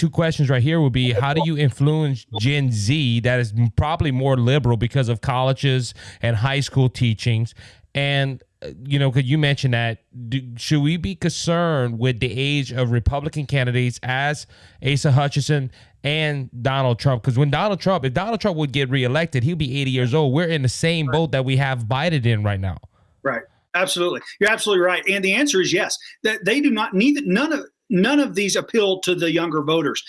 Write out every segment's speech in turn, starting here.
two questions right here would be how do you influence Gen Z that is probably more liberal because of colleges and high school teachings? And you know, could you mention that? Do, should we be concerned with the age of Republican candidates as Asa Hutchinson and Donald Trump? Because when Donald Trump, if Donald Trump would get reelected, he'll be 80 years old. We're in the same boat that we have Biden in right now. Right. Absolutely. You're absolutely right. And the answer is yes. That they do not need none of none of these appeal to the younger voters.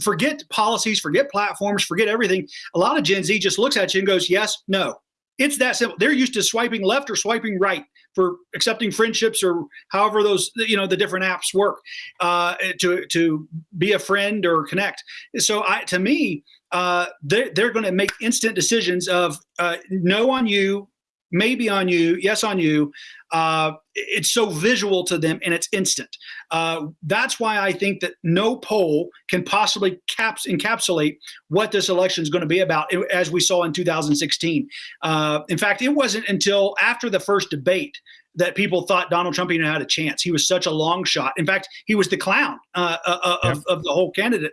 Forget policies, forget platforms, forget everything. A lot of Gen Z just looks at you and goes, yes, no. It's that simple. They're used to swiping left or swiping right for accepting friendships or however those you know the different apps work uh, to to be a friend or connect. So I, to me, uh, they're, they're going to make instant decisions of uh, no on you, maybe on you, yes on you. Uh, it's so visual to them and it's instant. Uh, that's why I think that no poll can possibly caps encapsulate what this election is going to be about, as we saw in 2016. Uh, in fact, it wasn't until after the first debate that people thought Donald Trump even had a chance. He was such a long shot. In fact, he was the clown uh, uh, uh of, of, the whole candidate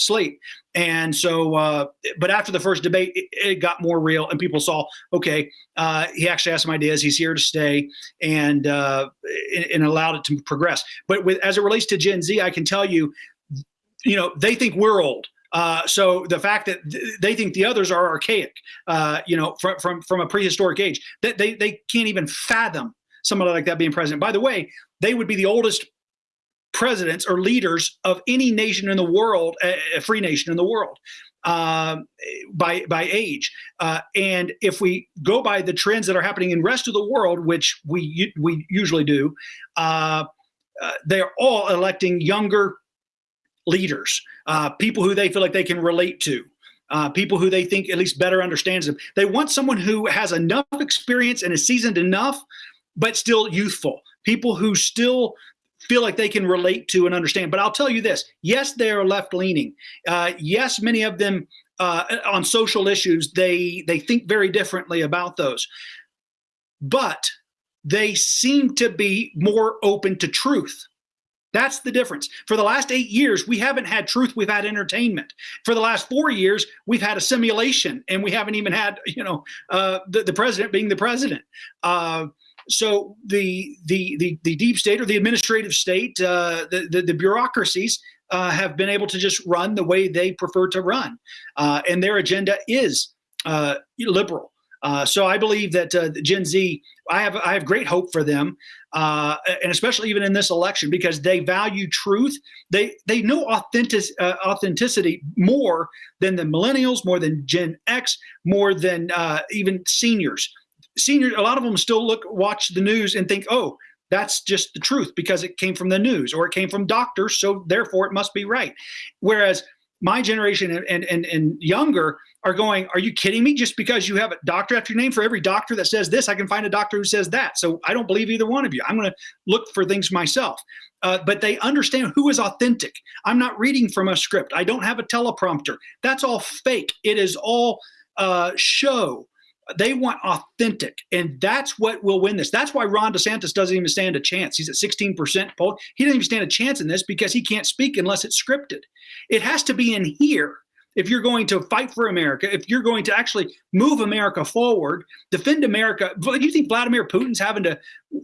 slate. And so, uh, but after the first debate, it, it, got more real, and people saw, okay, uh, he actually has some ideas. He's here to stay, and uh, and allowed it to progress. But with as it relates to Gen Z, I can tell you, you know, they think we're old. Uh, so the fact that th- they think the others are archaic, uh, you know, from, from from a prehistoric age, that they they can't even fathom somebody like that being president. By the way, they would be the oldest presidents or leaders of any nation in the world, a free nation in the world. Uh, by by age, uh, and if we go by the trends that are happening in rest of the world, which we we usually do, uh, uh they're all electing younger leaders, uh, people who they feel like they can relate to. Uh, people who they think at least better understands them. They want someone who has enough experience and is seasoned enough, but still youthful. People who still feel like they can relate to and understand. But I'll tell you this yes, they are left leaning. Uh, yes, many of them uh, on social issues, they, they think very differently about those. But they seem to be more open to truth. That's the difference. For the last eight years, we haven't had truth, we've had entertainment. For the last four years, we've had a simulation, and we haven't even had, you know, uh, the, the president being the president. Uh, so the, the the the deep state or the administrative state, uh, the, the, the bureaucracies uh, have been able to just run the way they prefer to run, uh, and their agenda is uh, liberal. Uh, so I believe that uh, Gen Z, I have I have great hope for them, and especially even in this election because they value truth. They they know authentic authenticity more than the millennials, more than Gen X, more than even seniors seniors, a lot of them still look, watch the news and think, oh, that's just the truth because it came from the news or it came from doctors, so therefore it must be right. Whereas my generation and, and, and, younger are going, are you kidding me? Just because you have a doctor after your name, for every doctor that says this, I can find a doctor who says that. So I don't believe either one of you. I'm going to look for things myself. Uh, but they understand who is authentic. I'm not reading from a script. I don't have a teleprompter. That's all fake. It is all uh, show they want authentic, and that's what will win this. That's why Ron DeSantis doesn't even stand a chance. He's at 16% poll. He doesn't even stand a chance in this because he can't speak unless it's scripted. It has to be in here if you're going to fight for America, if you're going to actually move America forward, defend America. Do you think Vladimir Putin's having to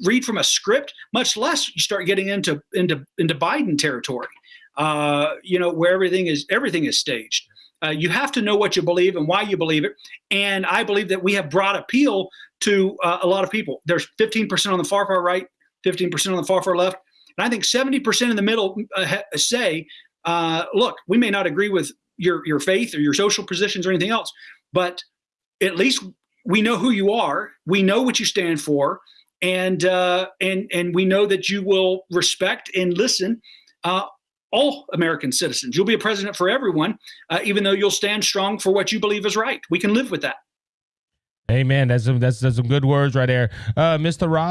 read from a script? Much less you start getting into into into Biden territory. Uh, you know where everything is everything is staged. Uh, you have to know what you believe and why you believe it. And I believe that we have brought appeal to uh, a lot of people. There's 15% on the far, far right, 15% on the far, far left. And I think 70% in the middle uh, say, uh, look, we may not agree with your, your faith or your social positions or anything else, but at least we know who you are. We know what you stand for. And, uh, and, and we know that you will respect and listen uh, all American citizens. You'll be a president for everyone, uh, even though you'll stand strong for what you believe is right. We can live with that. Amen. That's some, that's, that's some good words right there. Uh, Mr. Rob.